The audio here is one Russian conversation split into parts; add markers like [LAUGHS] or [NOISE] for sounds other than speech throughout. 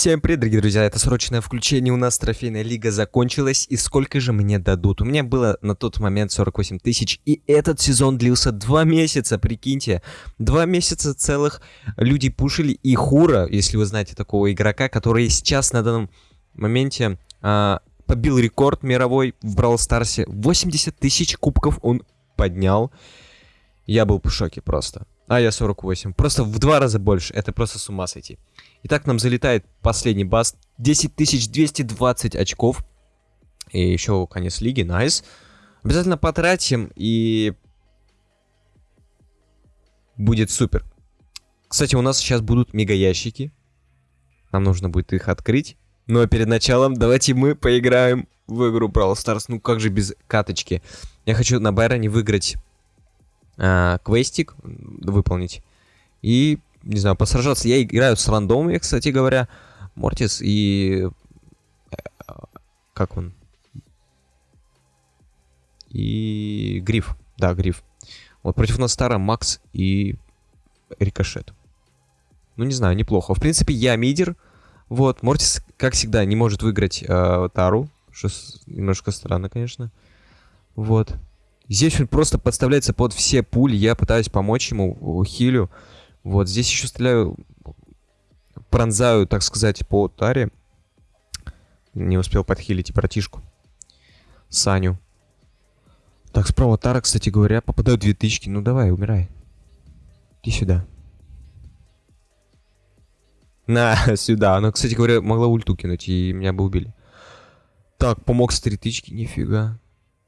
Всем привет, дорогие друзья, это срочное включение, у нас трофейная лига закончилась, и сколько же мне дадут? У меня было на тот момент 48 тысяч, и этот сезон длился два месяца, прикиньте. Два месяца целых люди пушили, и Хура, если вы знаете такого игрока, который сейчас на данном моменте а, побил рекорд мировой в Brawl Старсе. 80 тысяч кубков он поднял. Я был в шоке просто. А я 48. Просто в два раза больше. Это просто с ума сойти. Итак, нам залетает последний баст. 10220 очков. И еще конец лиги. Nice. Обязательно потратим и... Будет супер. Кстати, у нас сейчас будут мега ящики. Нам нужно будет их открыть. Но перед началом давайте мы поиграем в игру Brawl Stars. Ну как же без каточки. Я хочу на Байроне выиграть э, квестик, выполнить. И, не знаю, посражаться. Я играю с рандомами, кстати говоря. Мортис и... Э, как он? И... Гриф. Да, Гриф. Вот против нас Стара, Макс и Рикошет. Ну, не знаю, неплохо. В принципе, я мидер. Вот, Мортис, как всегда, не может выиграть э, Тару. Что немножко странно, конечно. Вот. Здесь он просто подставляется под все пули. Я пытаюсь помочь ему, хилю. Вот, здесь еще стреляю, пронзаю, так сказать, по таре. Не успел подхилить братишку. Саню. Так, справа тара, кстати говоря, попадают две тычки. Ну давай, умирай. Иди сюда. На, [LAUGHS] сюда. Она, кстати говоря, могла ульту кинуть, и меня бы убили. Так, помог с три тычки, нифига.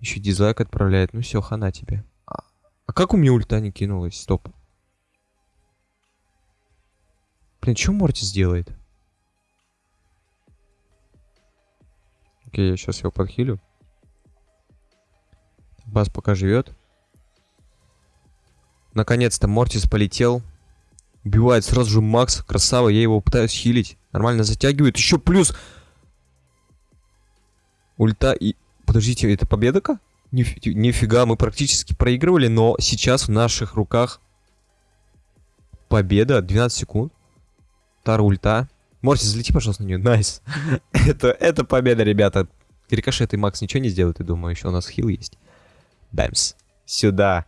Еще дизлайк отправляет. Ну все, хана тебе. А, а как у меня ульта не кинулась? Стоп. Блин, что Морти сделает? Окей, я сейчас его подхилю. Бас пока живет. Наконец-то Мортис полетел. Убивает сразу же Макс. Красава, я его пытаюсь хилить. Нормально затягивает. Еще плюс... Ульта и... Подождите, это победа-ка? Ниф нифига, мы практически проигрывали, но сейчас в наших руках победа. 12 секунд. Тара, ульта. Мортис, залети, пожалуйста, на нее. Nice. [LAUGHS] это, это победа, ребята. Рикошет и Макс ничего не сделают, я думаю. Еще у нас хил есть. Бэмс. Сюда.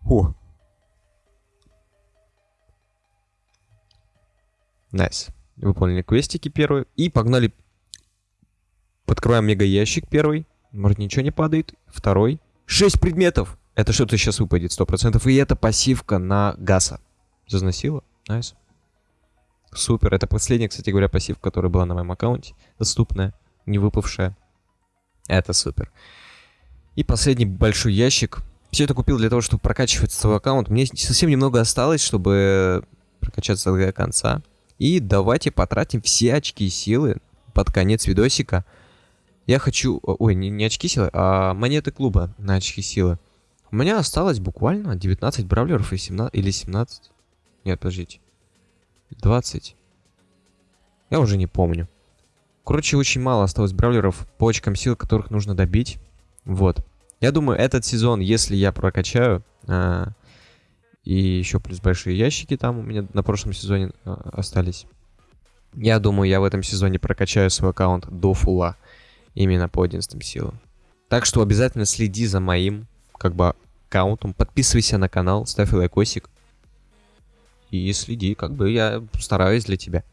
Фу. Nice. Выполнили квестики первые. И погнали. Открываем мега ящик первый. Может, ничего не падает. Второй. Шесть предметов. Это что-то сейчас выпадет, сто процентов. И это пассивка на Гаса. Зазносила? Nice. Супер. Это последняя, кстати говоря, пассивка, которая была на моем аккаунте. Доступная, не выпавшая. Это супер. И последний большой ящик. Все это купил для того, чтобы прокачивать свой аккаунт. Мне совсем немного осталось, чтобы прокачаться до конца. И давайте потратим все очки силы под конец видосика. Я хочу... Ой, не, не очки силы, а монеты клуба на очки силы. У меня осталось буквально 19 бравлеров и 17... Или 17? Нет, подождите. 20. Я уже не помню. Короче, очень мало осталось бравлеров по очкам сил, которых нужно добить. Вот. Я думаю, этот сезон, если я прокачаю... А, и еще плюс большие ящики там у меня на прошлом сезоне а, остались. Я думаю, я в этом сезоне прокачаю свой аккаунт до фула именно по 11 силам. Так что обязательно следи за моим, как бы, аккаунтом, подписывайся на канал, ставь лайкосик. И следи, как бы я стараюсь для тебя.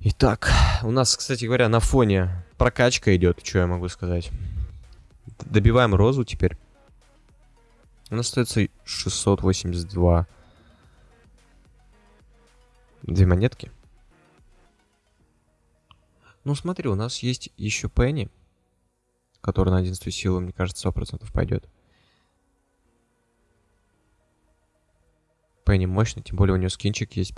Итак, у нас, кстати говоря, на фоне прокачка идет, что я могу сказать. Добиваем розу теперь. У нас остается 682. Две монетки. Ну смотри, у нас есть еще Пенни, который на 11 силу, мне кажется, 100% пойдет. Пенни мощный, тем более у него скинчик есть в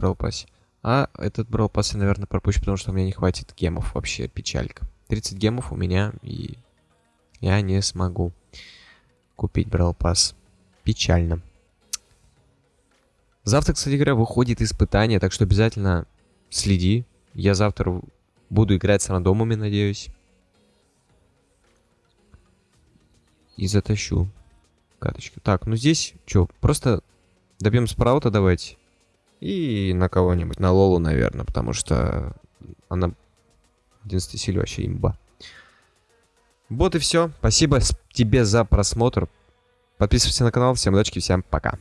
А этот Брал я, наверное, пропущу, потому что у меня не хватит гемов вообще, печалька. 30 гемов у меня, и я не смогу купить Брал Печально. Завтра, кстати говоря, выходит испытание, так что обязательно следи. Я завтра Буду играть с рандомами, надеюсь. И затащу каточку. Так, ну здесь что, просто добьем спраута давайте. И на кого-нибудь, на Лолу, наверное, потому что она в 11 силе вообще имба. Вот и все. Спасибо тебе за просмотр. Подписывайся на канал. Всем удачи, всем пока.